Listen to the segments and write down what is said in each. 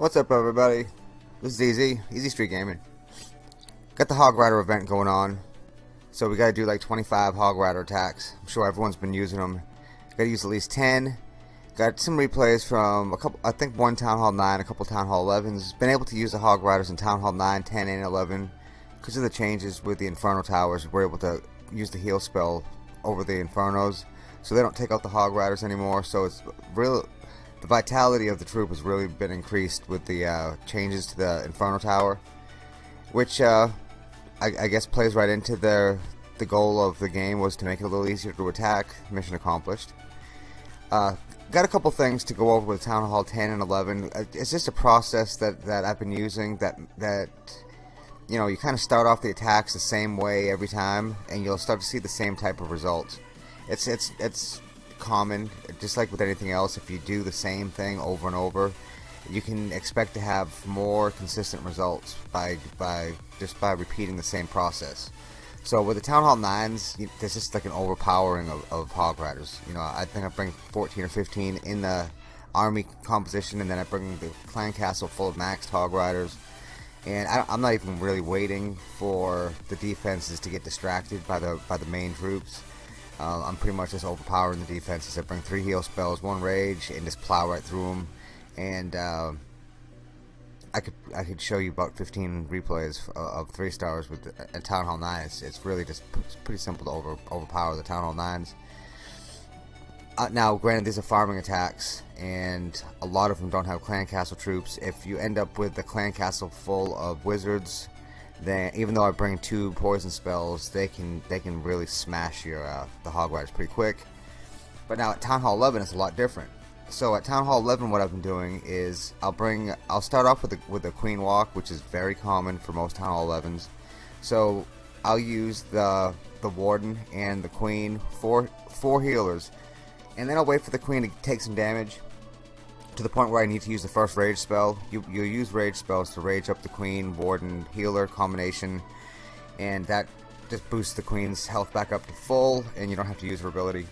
What's up everybody? This is Easy, Easy Street Gaming. Got the Hog Rider event going on. So we gotta do like 25 Hog Rider attacks. I'm sure everyone's been using them. Gotta use at least 10. Got some replays from a couple, I think one Town Hall 9, a couple Town Hall 11s. Been able to use the Hog Riders in Town Hall 9, 10, and 11. Because of the changes with the Inferno Towers, we're able to use the heal spell over the Infernos. So they don't take out the Hog Riders anymore. So it's real the vitality of the troop has really been increased with the uh, changes to the Inferno Tower, which uh, I, I, guess plays right into the the goal of the game was to make it a little easier to attack. Mission accomplished. Uh, got a couple things to go over with Town Hall 10 and 11. Uh, it's just a process that, that I've been using that that you know you kind of start off the attacks the same way every time, and you'll start to see the same type of results. It's it's it's common, just like with anything else, if you do the same thing over and over, you can expect to have more consistent results by by just by repeating the same process. So with the Town Hall 9s, there's just like an overpowering of, of Hog Riders. You know, I think I bring 14 or 15 in the army composition, and then I bring the clan castle full of maxed Hog Riders. And I, am not even really waiting for the defenses to get distracted by the by the main troops. Uh, I'm pretty much just overpowering the defenses. I bring three heal spells, one rage, and just plow right through them. And uh, I could I could show you about 15 replays of three stars with a Town Hall 9. It's, really just it's pretty simple to over overpower the Town Hall 9s. Uh, now, granted, these are farming attacks, and a lot of them don't have clan castle troops. If you end up with the clan castle full of wizards, then even though I bring two poison spells, they can they can really smash your uh, the hog riders pretty quick. But now at Town Hall 11, it's a lot different. So at Town Hall 11, what I've been doing is I'll bring I'll start off with the with the Queen Walk, which is very common for most Town Hall 11s. So I'll use the the Warden and the Queen for four healers, and then I'll wait for the Queen to take some damage to the point where I need to use the first rage spell. You, you use rage spells to rage up the queen, warden, healer combination, and that just boosts the queen's health back up to full, and you don't have to use her ability,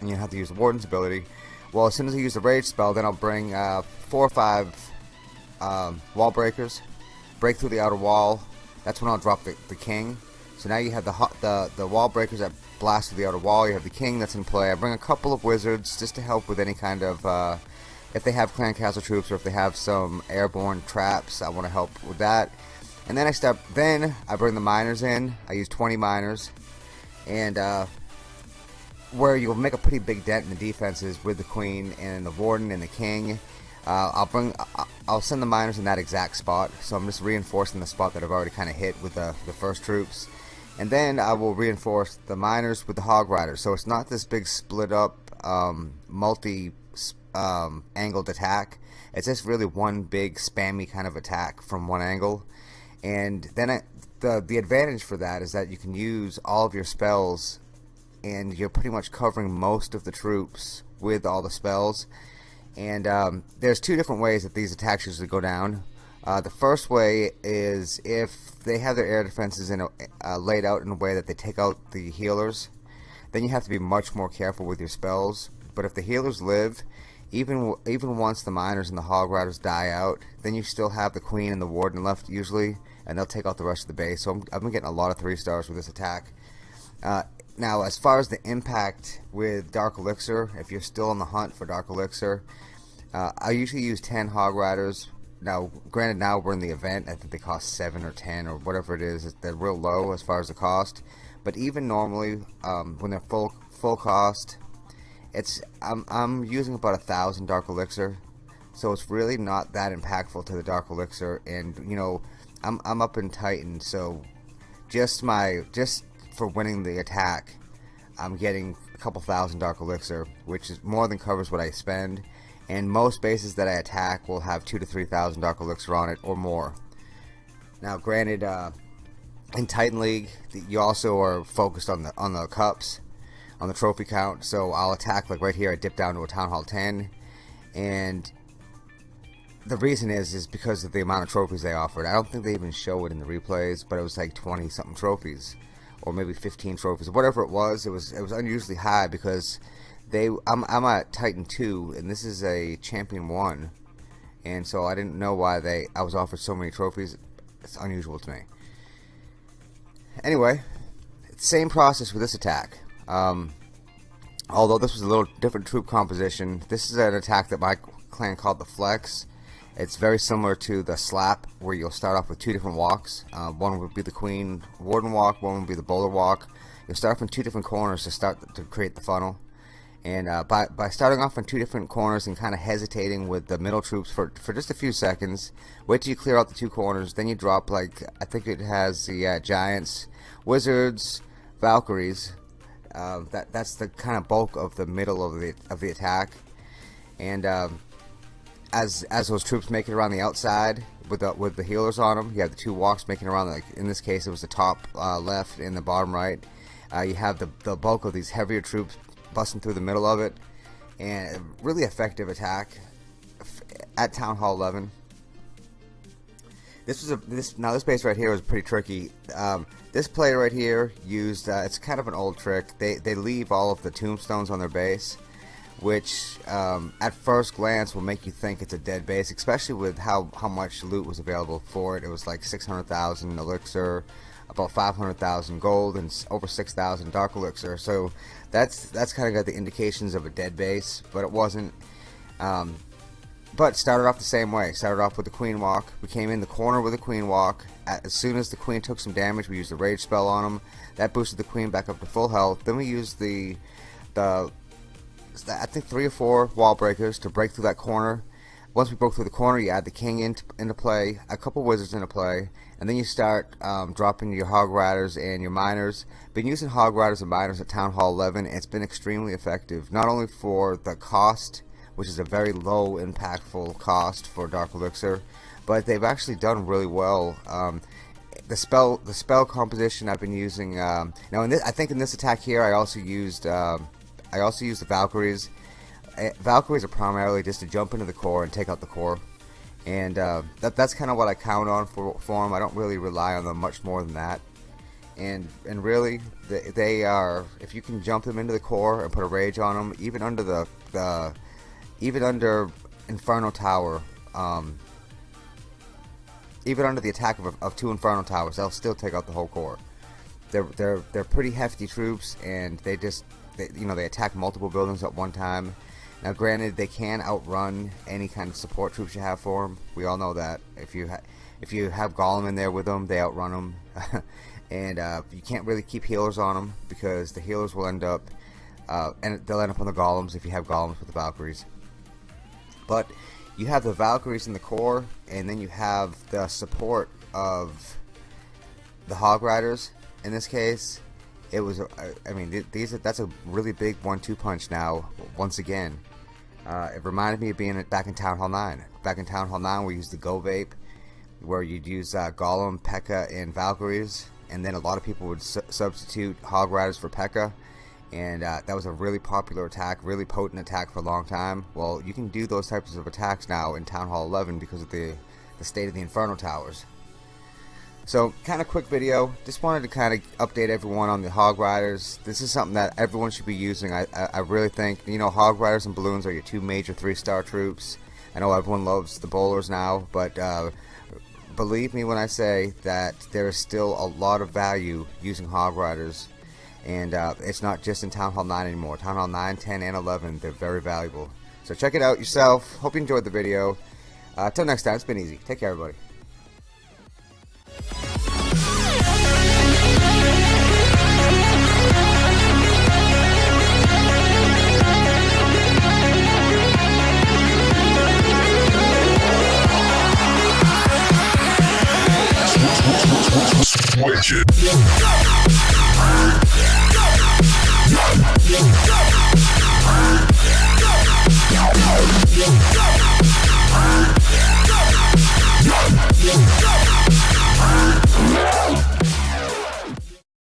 and you don't have to use the warden's ability. Well, as soon as I use the rage spell, then I'll bring uh, four or five um, wall breakers, break through the outer wall. That's when I'll drop the, the king. So now you have the, the the wall breakers that blast through the outer wall. You have the king that's in play. I bring a couple of wizards just to help with any kind of uh, if they have clan castle troops or if they have some airborne traps I want to help with that. And then I step then I bring the miners in. I use 20 miners. And uh, where you'll make a pretty big dent in the defenses with the queen and the warden and the king. Uh, I'll bring I'll send the miners in that exact spot. So I'm just reinforcing the spot that I've already kind of hit with the, the first troops. And then I will reinforce the miners with the hog riders. So it's not this big split up um, multi um, angled attack. It's just really one big spammy kind of attack from one angle. And then I, the the advantage for that is that you can use all of your spells, and you're pretty much covering most of the troops with all the spells. And um, there's two different ways that these attacks usually go down. Uh, the first way is if they have their air defenses in a, uh, laid out in a way that they take out the healers, then you have to be much more careful with your spells. But if the healers live even even once the miners and the hog riders die out, then you still have the queen and the warden left usually, and they'll take out the rest of the base. So i have been getting a lot of three stars with this attack. Uh, now, as far as the impact with Dark Elixir, if you're still on the hunt for Dark Elixir, uh, I usually use 10 Hog Riders. Now, granted, now we're in the event. I think they cost 7 or 10 or whatever it is. They're real low as far as the cost. But even normally, um, when they're full full cost, it's I'm I'm using about a thousand Dark Elixir, so it's really not that impactful to the Dark Elixir. And you know, I'm I'm up in Titan, so just my just for winning the attack, I'm getting a couple thousand Dark Elixir, which is more than covers what I spend. And most bases that I attack will have two to three thousand Dark Elixir on it or more. Now, granted, uh, in Titan League, you also are focused on the on the cups, on the trophy count. So I'll attack like right here. I dip down to a Town Hall 10, and the reason is is because of the amount of trophies they offered. I don't think they even show it in the replays, but it was like 20 something trophies, or maybe 15 trophies, whatever it was. It was it was unusually high because they I'm I'm at Titan 2, and this is a Champion One, and so I didn't know why they I was offered so many trophies. It's unusual to me. Anyway, same process with this attack. Um, although this was a little different troop composition, this is an attack that my clan called the Flex it's very similar to the slap where you'll start off with two different walks. Uh, one would be the Queen Warden walk, one would be the Bowler walk. You'll start off in two different corners to start to create the funnel. And uh, by, by starting off in two different corners and kind of hesitating with the middle troops for, for just a few seconds, wait till you clear out the two corners, then you drop like, I think it has the uh, Giants, Wizards, Valkyries. Uh, that that's the kind of bulk of the middle of the of the attack, and um, as as those troops make it around the outside with the with the healers on them, you have the two walks making around. Like in this case, it was the top uh, left and the bottom right. Uh, you have the the bulk of these heavier troops busting through the middle of it, and a really effective attack at Town Hall 11. This was a this now this base right here was pretty tricky. Um, this player right here used uh, it's kind of an old trick. They they leave all of the tombstones on their base which um, at first glance will make you think it's a dead base, especially with how, how much loot was available for it. It was like 600,000 elixir, about 500,000 gold, and over 6,000 dark elixir. So that's that's kind of got the indications of a dead base, but it wasn't. Um, but started off the same way. Started off with the queen walk. We came in the corner with the queen walk. As soon as the queen took some damage, we used the rage spell on him. That boosted the queen back up to full health. Then we used the the I think three or four wall breakers to break through that corner. Once we broke through the corner, you add the king into, into play, a couple wizards into play, and then you start um, dropping your hog riders and your miners. Been using hog riders and miners at Town Hall 11. It's been extremely effective, not only for the cost, which is a very low impactful cost for Dark Elixir, but they've actually done really well. Um, the spell the spell composition I've been using um, now in this, I think in this attack here I also used um, I also use the Valkyries. Uh, Valkyries are primarily just to jump into the core and take out the core. And uh, that, that's kind of what I count on for, for them. I don't really rely on them much more than that. And and really, they, they are, if you can jump them into the core and put a rage on them, even under the, the even under Inferno Tower, um, even under the attack of, of two Inferno Towers, they'll still take out the whole core. They're, they're, they're pretty hefty troops, and they just they, you know, they attack multiple buildings at one time. Now, granted, they can outrun any kind of support troops you have for them. We all know that. If you if you have Golem in there with them, they outrun them, and uh, you can't really keep healers on them because the healers will end up uh, and they'll end up on the Golems if you have Golems with the Valkyries. But you have the Valkyries in the core, and then you have the support of the Hog Riders. In this case, it was I mean these that's a really big one-two punch now once again. Uh, it reminded me of being back in Town Hall 9 back in Town Hall 9 we used the Go Vape where you'd use uh, Golem, P.E.K.K.A and Valkyries and then a lot of people would su substitute Hog Riders for P.E.K.K.A and uh, that was a really popular attack really potent attack for a long time well you can do those types of attacks now in Town Hall 11 because of the the state of the Inferno Towers so, kind of quick video. Just wanted to kind of update everyone on the Hog Riders. This is something that everyone should be using. I, I, I really think, you know, Hog Riders and Balloons are your two major three-star troops. I know everyone loves the bowlers now, but uh, believe me when I say that there is still a lot of value using Hog Riders. And uh, it's not just in Town Hall 9 anymore. Town Hall 9, 10, and 11, they're very valuable. So check it out yourself. Hope you enjoyed the video. Uh, until next time, it's been easy. Take care, everybody. Switch it. Let's go!